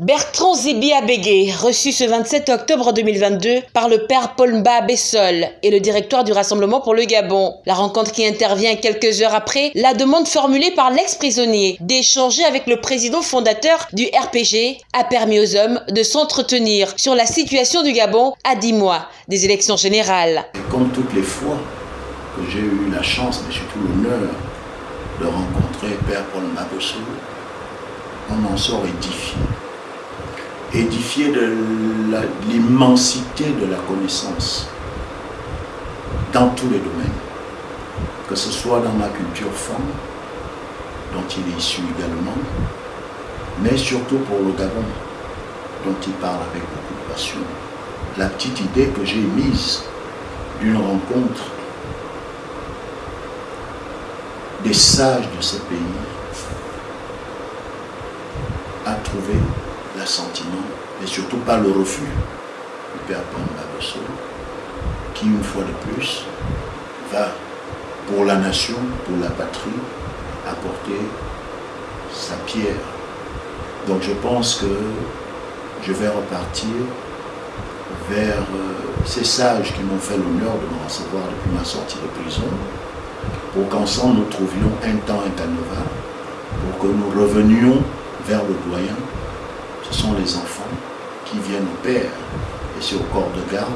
Bertrand Zibi Abégué, reçu ce 27 octobre 2022 par le père Paul Mba Bessol et le directoire du Rassemblement pour le Gabon. La rencontre qui intervient quelques heures après la demande formulée par l'ex-prisonnier d'échanger avec le président fondateur du RPG a permis aux hommes de s'entretenir sur la situation du Gabon à 10 mois des élections générales. comme toutes les fois que j'ai eu la chance, mais surtout l'honneur de rencontrer Père Paul Mba Bessol, on en sort édifié édifié de l'immensité de la connaissance dans tous les domaines, que ce soit dans la culture femme, dont il est issu également, mais surtout pour le Gabon, dont il parle avec beaucoup de passion. La petite idée que j'ai mise d'une rencontre des sages de ce pays a trouvé l'assentiment, mais surtout pas le refus du Père Pamba qui une fois de plus va pour la nation, pour la patrie, apporter sa pierre. Donc je pense que je vais repartir vers euh, ces sages qui m'ont fait l'honneur de me recevoir depuis ma sortie de prison, pour qu'ensemble nous trouvions un temps canevas, pour que nous revenions vers le doyen ce sont les enfants qui viennent au père et c'est au corps de garde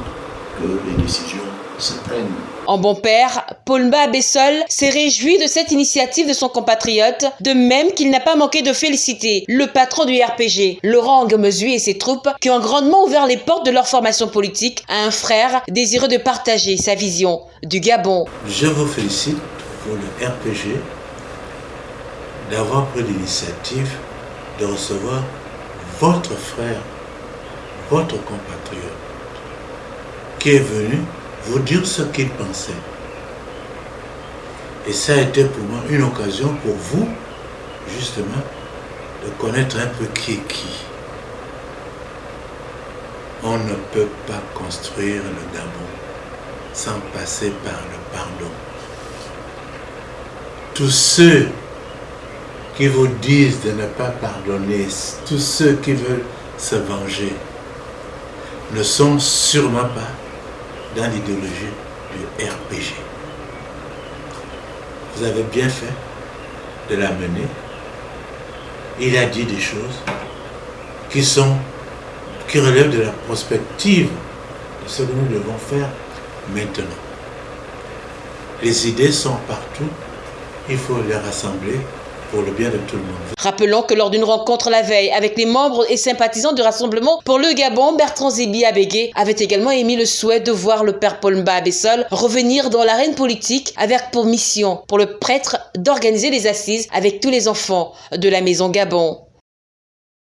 que les décisions se prennent. En bon père, Paul Mba Bessol s'est réjoui de cette initiative de son compatriote, de même qu'il n'a pas manqué de féliciter le patron du RPG, Laurent Ngomezui et ses troupes, qui ont grandement ouvert les portes de leur formation politique à un frère désireux de partager sa vision du Gabon. Je vous félicite pour le RPG d'avoir pris l'initiative de recevoir votre frère, votre compatriote, qui est venu vous dire ce qu'il pensait. Et ça a été pour moi une occasion pour vous, justement, de connaître un peu qui est qui. On ne peut pas construire le Gabon sans passer par le pardon. Tous ceux qui vous disent de ne pas pardonner, tous ceux qui veulent se venger, ne sont sûrement pas dans l'idéologie du RPG. Vous avez bien fait de l'amener. Il a dit des choses qui sont qui relèvent de la prospective de ce que nous devons faire maintenant. Les idées sont partout, il faut les rassembler pour le bien de tout le monde. Rappelons que lors d'une rencontre la veille avec les membres et sympathisants du Rassemblement pour le Gabon, Bertrand Zibi Abégué avait également émis le souhait de voir le père Paul Mba Abessol revenir dans l'arène politique avec pour mission pour le prêtre d'organiser les assises avec tous les enfants de la maison Gabon.